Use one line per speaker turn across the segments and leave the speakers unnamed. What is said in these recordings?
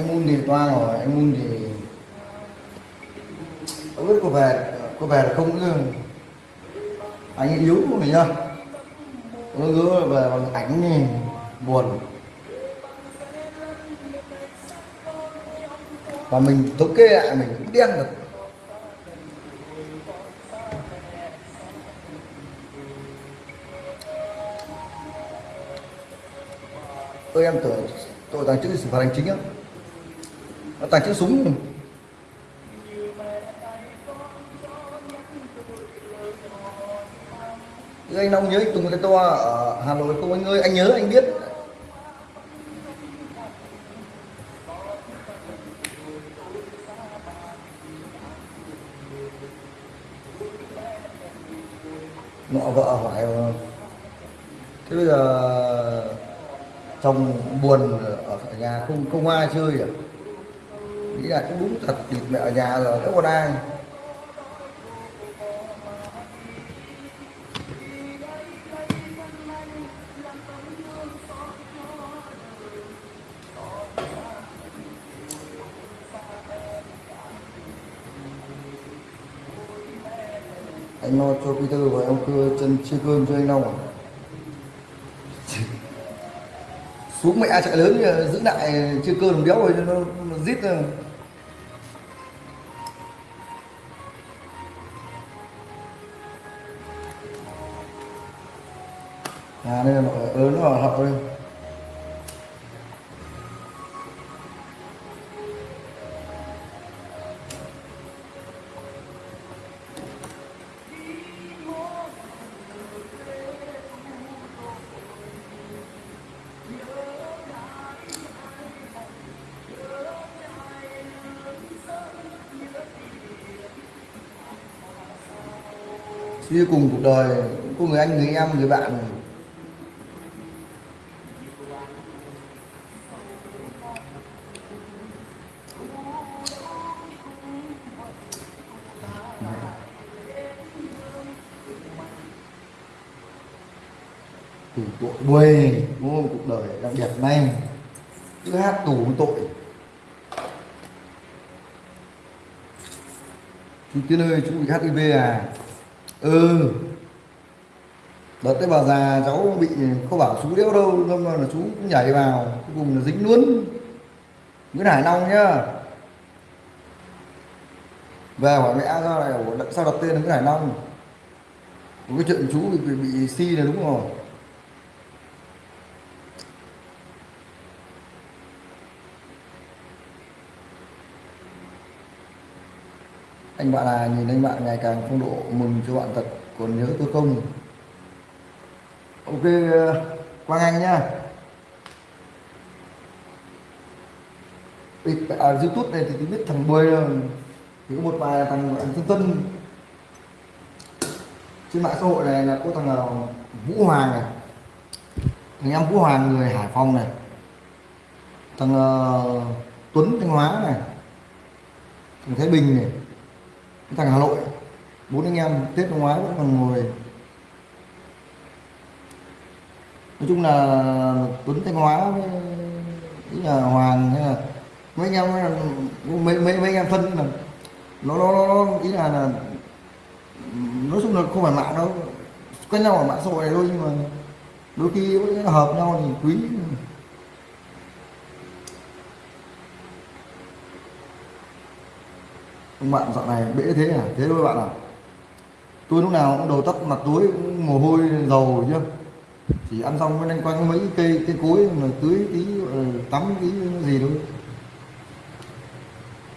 anh mun thì toa rồi anh mun thì không biết có về có về là không nữa anh ấy yếu của mình nhá nó cứ về bằng ảnh thì buồn. Và mình thống kê lại mình cũng đen được. Tôi em tưởng tội tàng trữ xử phạt hành chính á nó tàng trữ súng anh Long nhớ anh Tùng cái toa ở Hà Nội không? Anh ơi, anh nhớ, anh biết. Nọ vợ hỏi ờ, thế bây giờ chồng buồn ở nhà không không ai chơi à? Nghĩ là cũng đúng thật thì mẹ ở nhà rồi không còn ai anh lo cho Peter và ông cưa chân chia cơm cho anh Long à? xuống mẹ chạy lớn giữ lại chia cơm đồng rồi nó, nó giết rồi. À đây là mọi người nó vào hậu đây. Đi cùng cuộc đời có người anh, người em, người bạn tù buồn đúng không? Cuộc đời đặc biệt này. Cứ hát tù với tội. Chú Tiến ơi chú bị HIV à? Ừ. Đợt cái bà già cháu bị không bảo chú đéo đâu nhưng mà là chú cũng nhảy vào cuối cùng là dính luôn. Nguyễn Hải Long nhá. Về hỏi mẹ ra này sao đặt tên là Nguyễn Hải Long? Cái chuyện chú bị, bị, bị si là đúng rồi anh bạn là nhìn anh bạn ngày càng phong độ mừng cho bạn thật. Còn nhớ tôi không? Ok quang anh nhá. À, youtube này thì tôi biết thằng bơi ờ, thì có một vài là thằng anh Xuân Tân. Trên mạng xã hội này là có thằng nào Vũ Hoàng này. Thằng em Vũ Hoàng người Hải Phòng này. Thằng uh, Tuấn Thanh Hóa này. Thằng Thái Bình này thằng Hà Nội bốn anh em Tết năm ngoái vẫn còn ngồi. Nói chung là Tuấn Thanh Hóa với là Hoàng hay là mấy anh em mấy mấy mấy anh em thân là nó nó nó ý là, là nói chung là không phải mạng đâu. Quen nhau ở mạng xã hội này thôi nhưng mà đôi khi hợp nhau thì quý. Ông bạn dạo này bể thế à? Thế thôi bạn à? Tôi lúc nào cũng đầu tóc mặt túi cũng mồ hôi dầu chứ chỉ ăn xong mới lên quanh mấy cây cây cối mà tưới tí ờ, tắm tí gì thôi.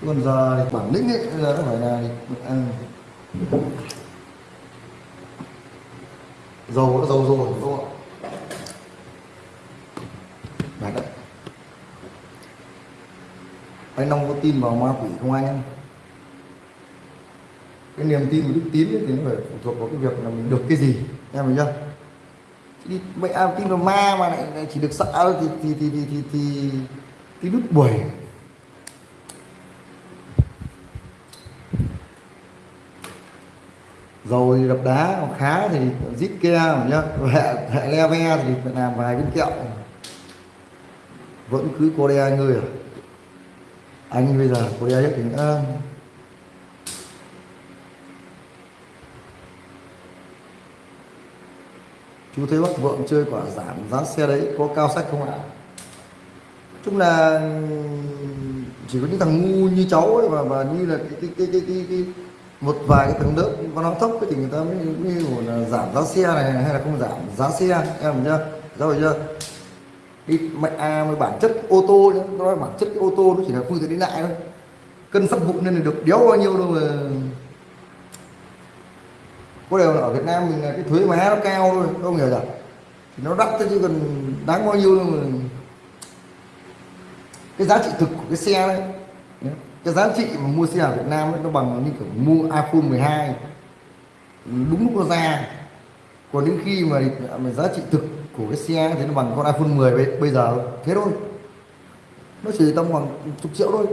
Còn giờ bản lĩnh ấy giờ nó phải là à, dầu nó dầu rồi đúng không ạ? Đấy anh Long có tin vào ma quỷ không anh em? Cái niềm tin của đức tín ấy, thì nó phải phụ thuộc vào cái việc là mình được cái gì. Em hiểu chưa? Đi mẹ à, tin vào ma mà lại, chỉ được sợ thì thì thì thì thì thì, thì đứt buổi. Rồi đập đá khá thì zit ke nhá hệ hệ leve thì phải làm vài viên kẹo. Vẫn cứ Korea người à? Anh bây giờ cô đe hết thì nữa. Chú thấy bác vượng chơi quả giảm giá xe đấy có cao sách không ạ? Chung là chỉ có những thằng ngu như cháu ấy và và như là cái cái cái cái, cái, cái một vài cái tầng lớp có nó thấp thì người ta mới, mới là giảm giá xe này hay là không giảm giá xe em nhá rồi chưa đi mạnh à mà bản chất ô tô nhá nó nói bản chất cái ô tô nó chỉ là phương tiện đi lại thôi. Cân sắt vụn nên là được đéo bao nhiêu đâu mà có điều là ở Việt Nam mình là cái thuế má nó cao thôi không hiểu rồi thì nó đắt chứ còn đáng bao nhiêu đâu mà cái giá trị thực của cái xe đấy cái giá trị mà mua xe ở Việt Nam ấy, nó bằng như kiểu mua iPhone 12 đúng lúc nó ra. Còn đến khi mà, mà giá trị thực của cái xe thì nó bằng con iPhone 10 bây, bây giờ. Thế thôi. Nó chỉ tầm khoảng chục triệu thôi.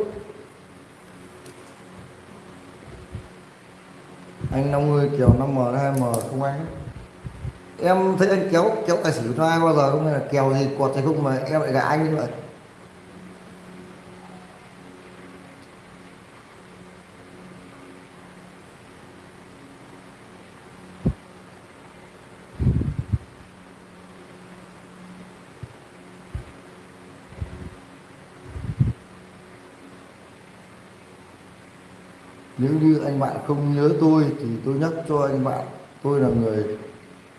Anh 50 kiểu 5M 2M không anh. Em thấy anh kéo kéo tài xỉu cho ai bao giờ không? Hay là kèo gì quật hay không mà em lại gà anh như vậy? Nếu như anh bạn không nhớ tôi thì tôi nhắc cho anh bạn. Tôi là người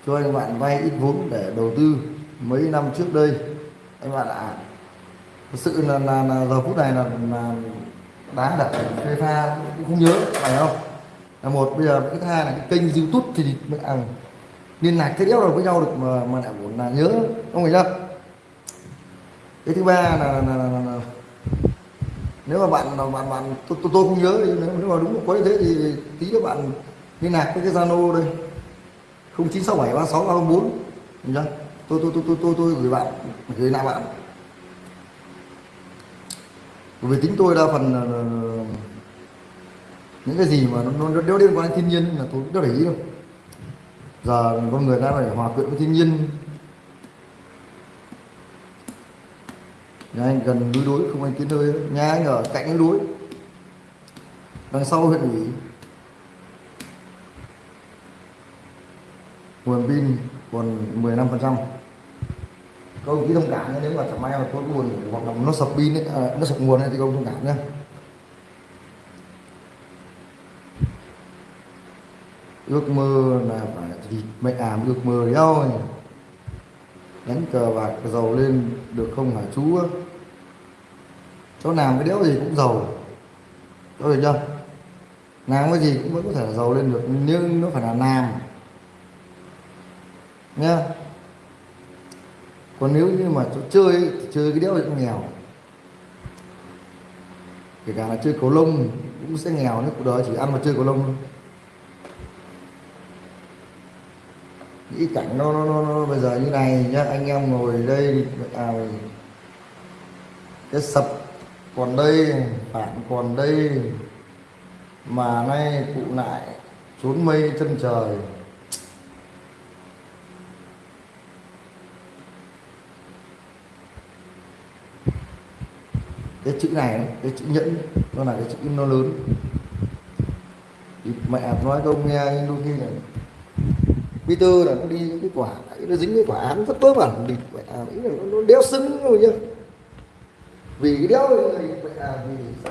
cho anh bạn vay ít vốn để đầu tư. Mấy năm trước đây anh bạn ạ à, thật sự là, là, là giờ phút này là, là đá đặt phê pha cũng không nhớ phải không? Là một bây giờ cái thứ hai là cái kênh youtube thì mình à, liên lạc cái đéo được với nhau được mà mà lại muốn là nhớ không phải đâu cái thứ ba là, là, là, là, là nếu mà bạn bạn bạn tôi, tôi, tôi không nhớ thì nếu, nếu mà đúng có như thế thì tí nữa bạn liên lạc với cái zalo đây. không chín sáu bảy ba sáu ba bốn tôi tôi tôi tôi tôi tôi gửi bạn gửi lại bạn. Vì tính tôi đa phần là, những cái gì mà nó, nó đeo liên quan đến thiên nhiên là tôi cũng để ý đâu giờ con người ta phải hòa quyện với thiên nhiên nhà anh gần núi đối không anh tiến nơi nhà anh ở cạnh núi. Đối đằng sau huyện ủy. Nguồn pin còn 15 phần trăm. Các ông thông cảm nếu mà chẳng may mà có nguồn hoặc là nó sập pin ấy, à, nó sập nguồn ấy, thì ông thông cảm nhé. Ước mơ là phải thì mẹ ảm ước mơ đâu đánh cờ bạc giàu lên được không hả chú? Cháu làm cái đéo gì cũng giàu. Cháu được chưa? Làm cái gì cũng vẫn có thể là giàu lên được, nhưng nó phải là làm nhá. Còn nếu như mà cháu chơi thì chơi cái đéo gì cũng nghèo. Kể cả là chơi cầu lông cũng sẽ nghèo nếu cuộc đời chỉ ăn mà chơi cầu lông thôi. Nghĩ cảnh nó, nó, nó, nó bây giờ như này nhá anh em ngồi đây à, cái sập còn đây phản còn đây mà nay cụ lại trốn mây chân trời. Cái chữ này cái chữ nhẫn nó là cái chữ nó lớn. Thì mẹ nói không nghe nhưng đôi khi là Peter là nó đi những cái quả nó dính cái quả án rất vớ vẩn thì vậy à, nó, nó đéo xứng rồi nhá. Vì cái đéo mẹ à, vì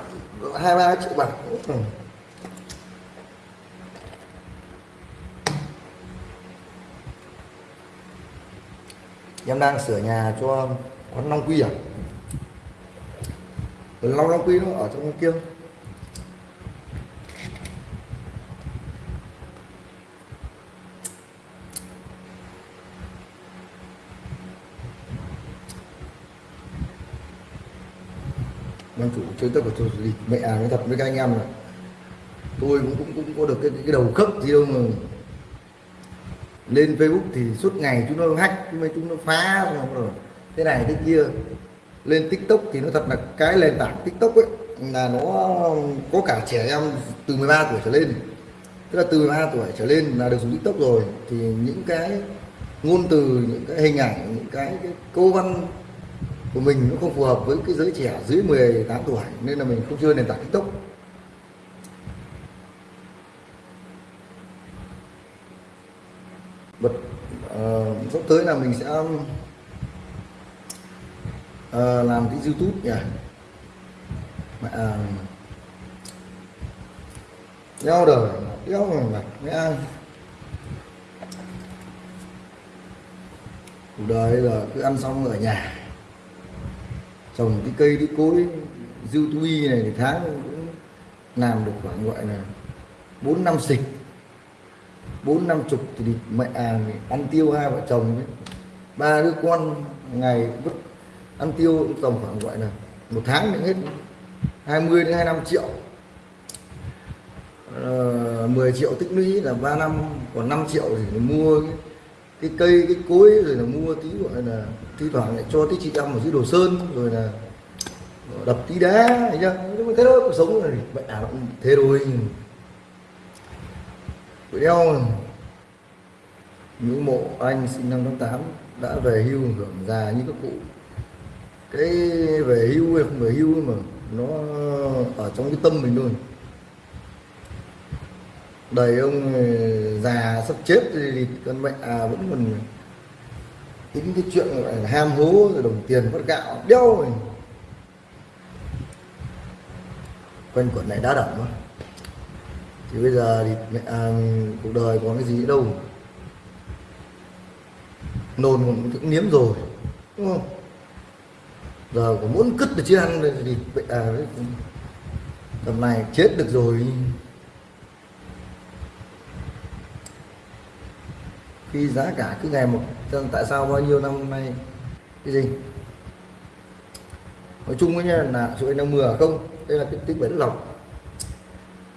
hai ba triệu bạc. Em đang sửa nhà cho quán Long Quy à? Long Long Quy nó ở trong kia. Ban chủ chơi tất cả tôi gì mẹ à nói thật với các anh em là tôi cũng cũng cũng có được cái cái đầu cấp gì đâu mà lên Facebook thì suốt ngày chúng nó hack mấy chúng nó phá rồi thế này thế kia. Lên TikTok thì nó thật là cái nền tảng TikTok ấy là nó có cả trẻ em từ 13 tuổi trở lên. Tức là từ 13 tuổi trở lên là được dùng TikTok rồi thì những cái ngôn từ những cái hình ảnh những cái, cái câu văn của mình nó không phù hợp với cái giới trẻ dưới 18 tuổi nên là mình không chơi nền tảng tiktok. Bật uh, ờ, sắp tới là mình sẽ uh, làm cái youtube nhỉ mẹ ờ, nhau đeo đời đeo mà ăn, cuộc đời là cứ ăn xong ở nhà trồng cái cây cái cối dư tuy này thì tháng cũng làm được khoảng gọi là bốn năm xịch bốn năm chục thì đi mẹ à, ăn tiêu hai vợ chồng ấy. ba đứa con ngày vứt ăn tiêu cũng tầm khoảng gọi là một tháng được hết 20 đến 25 triệu ờ, uh, 10 triệu tích lũy là 3 năm còn 5 triệu thì mua cái, cái cây, cái cối rồi là mua tí gọi là thi thoảng lại cho tí chị em ở dưới đồ sơn, rồi là đập tí đá, thấy chưa? Thế đó cuộc sống này vậy à cũng thế thôi. Vậy đeo ngưỡng mộ anh sinh năm tháng 8 đã về hưu hưởng già như các cụ. Cái về hưu hay không về hưu mà nó ở trong cái tâm mình thôi đời ông ờ, già sắp chết thì con mẹ à, vẫn còn tính cái chuyện gọi là ham hố rồi đồng tiền mất gạo đeo rồi. Quanh quẩn này đá đỏng thì bây giờ thì mẹ, à, cuộc đời có cái gì đâu. Nôn cũng niếm rồi đúng không? Giờ có muốn cứt được chứ ăn thì à, tầm này chết được rồi. Khi giá cả cứ ngày một tại sao bao nhiêu năm nay? Cái gì? Nói chung với nha là sự đang mưa à không đây là cái tích bẩn lọc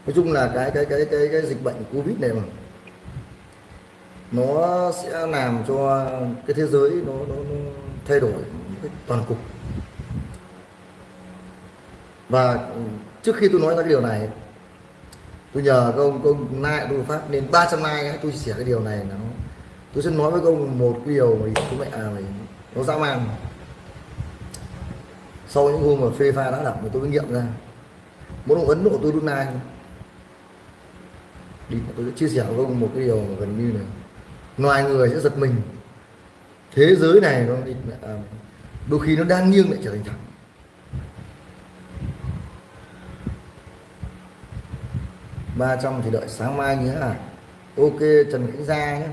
nói chung là cái cái cái cái, cái dịch bệnh covid này mà nó sẽ làm cho cái thế giới nó, nó, nó thay đổi toàn cục. Và trước khi tôi nói ra cái điều này tôi nhờ các ông công nại tôi phát nên 300 like tôi chia sẻ cái điều này nó tôi sẽ nói với ông một cái điều mà chú mẹ à, mày nó dã man. Sau những hôm mà phê pha đã đọc thì tôi mới nghiệm ra muốn ông ấn độ tôi lúc này đi tôi sẽ chia sẻ với ông một cái điều mà gần như này ngoài người sẽ giật mình. Thế giới này nó à, đôi khi nó đang nghiêng lại trở thành thẳng. Ba trăm thì đợi sáng mai nhé à ok trần khánh gia nhé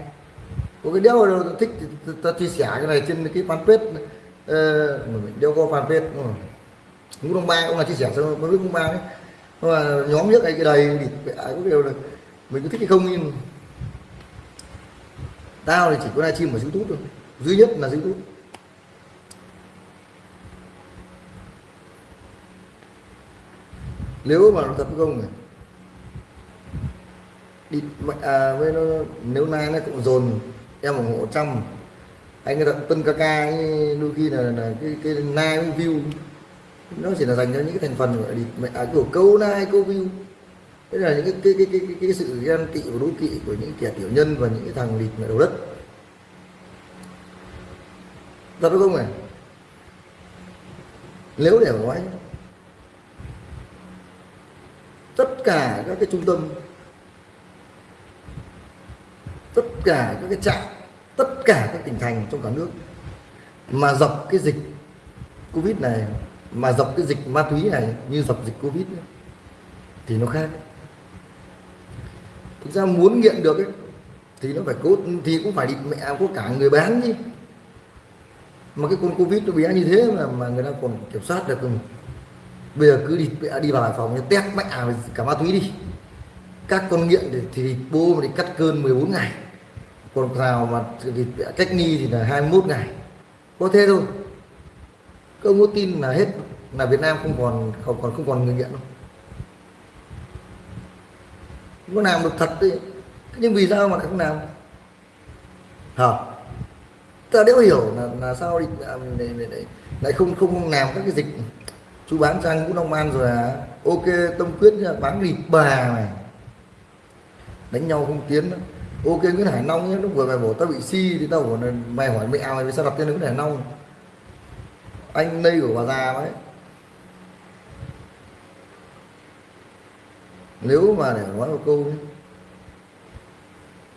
có cái đeo đâu thích thì ta chia sẻ cái này trên cái fanpage ờ, mình đeo qua fanpage ngũ đông ba cũng là chia sẻ cho mấy ngũ ba đấy. Mà nhóm nhất này cái đầy thì ai có điều là mình có thích hay không nhưng tao thì chỉ có livestream ở youtube thôi. Duy nhất là youtube. Nếu mà nó thật không này đi à, với nó nếu nay nó cũng dồn em ủng hộ trăm anh cái tân ca ca đôi khi là, là cái cái nai view. Nó chỉ là dành cho những cái thành phần gọi đi à, kiểu câu nai câu view. Thế là những cái cái cái cái, cái, cái sự ghen tị và đố kỵ của những kẻ tiểu nhân và những cái thằng địt mẹ đầu đất. Thật không này nếu để nói tất cả các cái trung tâm tất cả các cái trạm tất cả các tỉnh thành trong cả nước mà dọc cái dịch covid này mà dọc cái dịch ma túy này như dọc dịch covid ấy, thì nó khác. Thực ra muốn nghiện được ấy, thì nó phải cố thì cũng phải đi mẹ có cả người bán đi mà cái con covid nó bé như thế mà mà người ta còn kiểm soát được không? Bây giờ cứ đi đi vào hải phòng test à cả ma túy đi. Các con nghiện thì, thì bô mà đi cắt cơn 14 ngày còn vào mà thì cách ly thì là 21 ngày. Có thế thôi. Không có tin là hết là Việt Nam không còn không còn không còn người nghiện đâu. Có làm được thật đấy nhưng vì sao mà không làm? Hả? Ta đéo hiểu là, là sao đi à, lại, lại không không làm các cái dịch. Chú bán sang Vũ long an rồi à? Ok tâm quyết bán thịt bà này. Đánh nhau không tiến nữa ok, nguyễn hải long nhé, lúc vừa mày bổ tao bị si thì tao bảo mày hỏi mẹ mày vì sao đặt tên nguyễn hải long? anh đây của bà già đấy. Nếu mà để nói một câu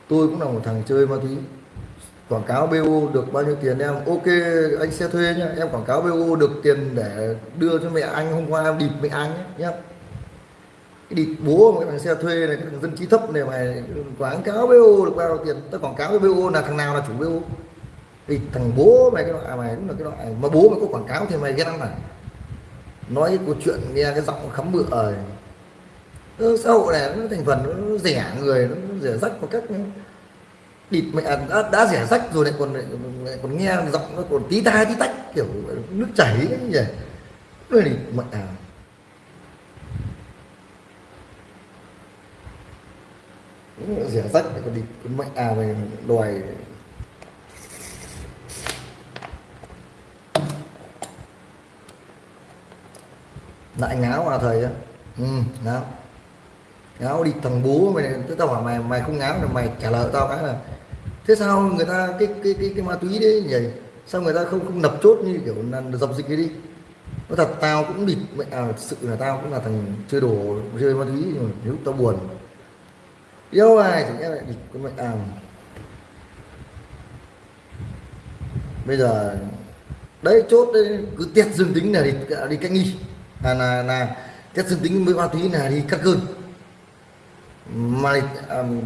tôi cũng là một thằng chơi ma túy. Quảng cáo BO được bao nhiêu tiền em? Ok, anh sẽ thuê nhá em quảng cáo BO được tiền để đưa cho mẹ anh, hôm qua em địt mẹ anh nhé cái địt bố một cái thằng xe thuê này cái thằng dân trí thấp này mày quảng cáo BO được bao nhiêu tiền? Tao quảng cáo với BO là thằng nào là chủ BO thì thằng bố mày cái loại à, mày đúng là cái loại. Mà bố mày có quảng cáo thì mày ghét lắm này nói cái câu chuyện nghe cái giọng khắm bựa rồi. Xã hội này nó thành phần nó rẻ người nó rẻ rách một cách địt mẹ à, đã, đã rẻ rách rồi lại còn lại, còn nghe giọng nó còn tí tai tí tách kiểu nước chảy ấy nhỉ. Nó địt mẹ à rẻ rách để con đi con mạnh à mày đòi. Lại ngáo à thầy á. Ừ ngáo. Ngáo đi thằng bố mày này tao hỏi mày mày không ngáo là mày trả lời tao cái là thế sao người ta cái cái cái, cái ma túy đấy nhỉ? Sao người ta không không nập chốt như kiểu là dập dịch cái đi? Nó thật tao cũng bịt mẹ à, sự là tao cũng là thằng chơi đồ chơi ma túy nhưng mà nếu tao buồn yêu ai thì lại bịt cái mệnh àm. Bây giờ đấy chốt đấy cứ test dương tính là đi đi cách nghi. Là là, là test dương tính với ma túy là đi cắt cơn. Mà um,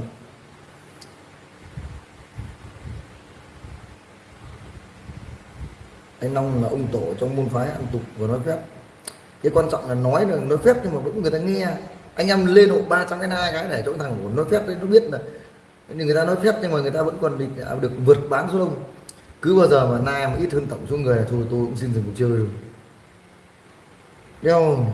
anh Long là ông tổ trong môn phái ăn tục và nói phép. Cái quan trọng là nói là nói phép nhưng mà vẫn người ta nghe anh em lên hộ 300 cái hai cái để cho thằng của nói phép đấy, nó biết là nhưng người ta nói phép, nhưng mà người ta vẫn còn định được vượt bán số đông. Cứ bao giờ mà nai mà ít hơn tổng số người thôi, tôi cũng xin dừng cuộc chơi rồi. Đeo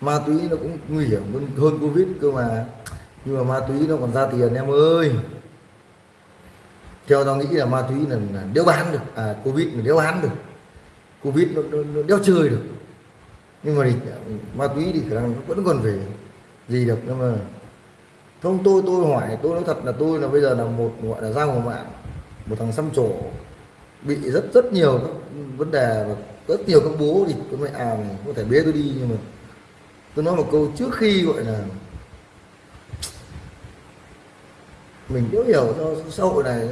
ma túy nó cũng nguy hiểm hơn covid cơ mà. Nhưng mà ma túy nó còn ra tiền, em ơi theo tao nghĩ là ma túy là, là đeo bán được. À covid là đeo bán được. Covid nó, nó, nó đeo chơi được. Nhưng mà thì à, ma túy thì khả năng vẫn còn về gì được. Nhưng mà không tôi tôi hỏi tôi nói thật là tôi là bây giờ là một gọi là giang hồ mạng. Một thằng xăm trổ bị rất rất nhiều các vấn đề và rất nhiều các bố thì có mẹ à có thể bế tôi đi. Nhưng mà tôi nói một câu trước khi gọi là mình hiểu hiểu cho xã hội này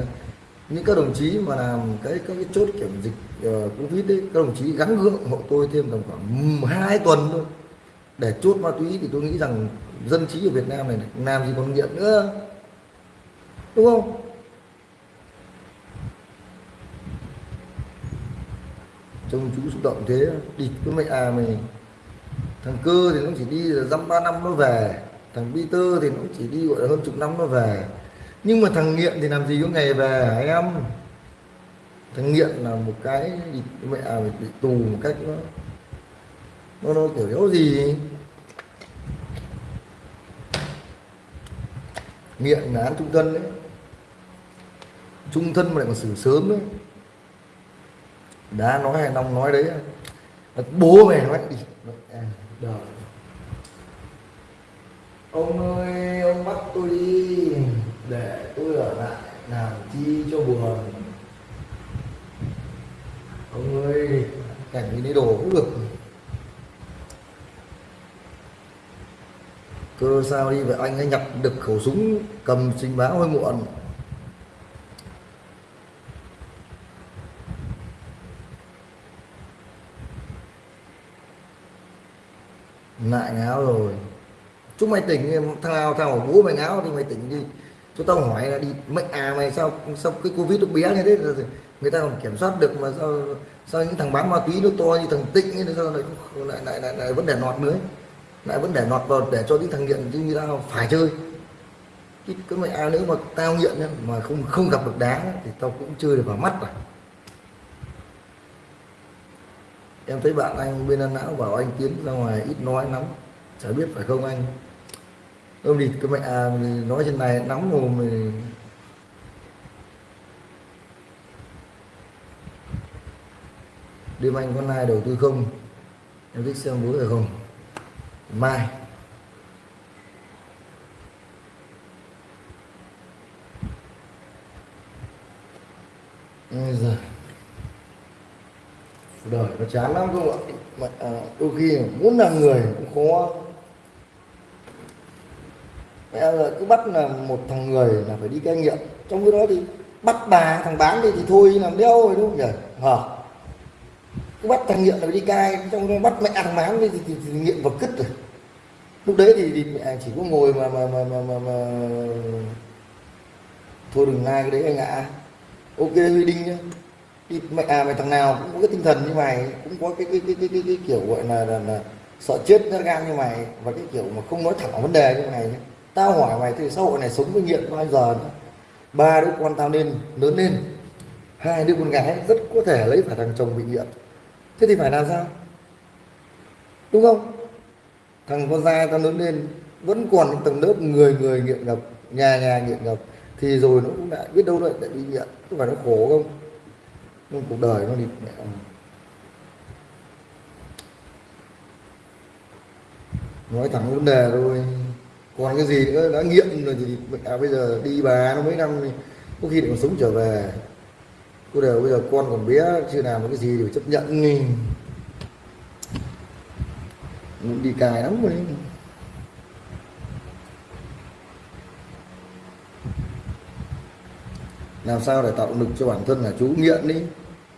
những các đồng chí mà làm cái các cái chốt kiểm dịch ờ, uh, covid đấy. Các đồng chí gắn gượng hộ tôi thêm tầm khoảng hai tuần thôi. Để chốt ma túy thì tôi nghĩ rằng dân trí ở Việt Nam này, này làm gì còn nghiện nữa. Đúng không? Trông chú xúc động thế đi cứ mẹ à mày. Thằng cơ thì nó chỉ đi dăm ba năm nó về. Thằng Peter thì nó chỉ đi gọi là hơn chục năm nó về nhưng mà thằng nghiện thì làm gì có ngày về hả em? Thằng nghiện là một cái mẹ à, bị tù một cách nó nó, nó kiểu yếu gì? Nghiện là án trung thân đấy. Trung thân mà lại còn xử sớm đấy. Đã nói hay long nói đấy. Bố mày nói đi. À, đời. Ông ơi ông bắt tôi đi để tôi ở lại làm chi cho buồn. Ông ơi, cảnh như lấy đồ cũng được. Cơ sao đi vậy anh ấy nhập được khẩu súng, cầm trình báo hơi muộn. Lại ngáo rồi. Chúng mày tỉnh, thằng nào thằng của bố mày ngáo thì mày tỉnh đi chúng tao hỏi là đi mệnh à mày sao sao cái covid nó bé như thế? Người ta còn kiểm soát được mà sao sao những thằng bán ma túy nó to như thằng tịnh ấy sao lại lại lại, lại, lại vẫn để nọt nữa? Lại vẫn để nọt vào để cho những thằng nghiện như tao phải chơi. Cái, cái mệnh à, nếu mà tao nghiện mà không không gặp được đá thì tao cũng chơi được vào mắt rồi em thấy bạn anh bên ăn não bảo anh tiến ra ngoài ít nói lắm chả biết phải không anh? ôm địt cái mẹ à, nói trên này nóng mồm mày đêm anh con này đầu tư không? Em thích xem bố rồi không? Mai. Ôi giời. đời nó chán lắm không ạ? Mà, à, đôi khi muốn làm người cũng khó. Mẹ ơi, cứ bắt là một thằng người là phải đi cai nghiện. Trong cái đó thì bắt bà thằng bán đi thì thôi làm đeo rồi đúng không? Nhỉ hả? Cứ bắt thằng nghiện là phải đi cai trong đó bắt mẹ thằng bán đi thì, thì, thì, thì nghiện vào cứt rồi. Lúc đấy thì, thì mẹ chỉ có ngồi mà mà mà mà, mà, mà... thôi đừng ai cái đấy anh ạ. Ok huy đinh nhá. Đi mẹ à mày thằng nào cũng có cái tinh thần như mày cũng có cái cái cái cái, cái, cái kiểu gọi là, là, là sợ chết nó gan như mày và cái kiểu mà không nói thẳng vấn đề như mày nhé tao hỏi mày thì xã hội này sống với nghiện bao giờ nữa? Ba đứa con tao nên, lớn lên. Hai đứa con gái rất có thể lấy phải thằng chồng bị nghiện. Thế thì phải làm sao? Đúng không? Thằng con trai tao lớn lên, vẫn còn những tầng lớp người người nghiện ngập, nhà nhà nghiện ngập. Thì rồi nó cũng lại biết đâu lại lại bị nghiện. Có phải nó khổ không? Nhưng cuộc đời nó đi mẹ nói thẳng vấn đề thôi còn cái gì nữa đã nghiện rồi thì à, bây giờ đi bà nó mấy năm thì có khi lại còn sống trở về. Cô đều bây giờ con còn bé chưa làm cái gì thì phải chấp nhận đi. Muốn đi cài lắm rồi. Làm sao để tạo động lực cho bản thân là chú nghiện đi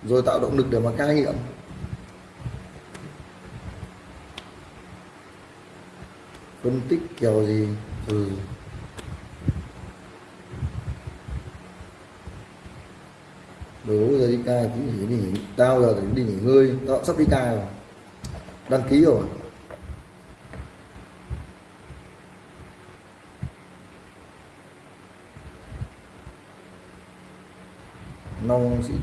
rồi tạo động lực để mà cai nghiện? Phân tích kiểu gì? Ừ. Đủ giờ đi ca cũng nghỉ đi nghỉ, tao giờ thì đi nghỉ ngơi. Tao sắp đi ca rồi. Đăng ký rồi. Nông sĩ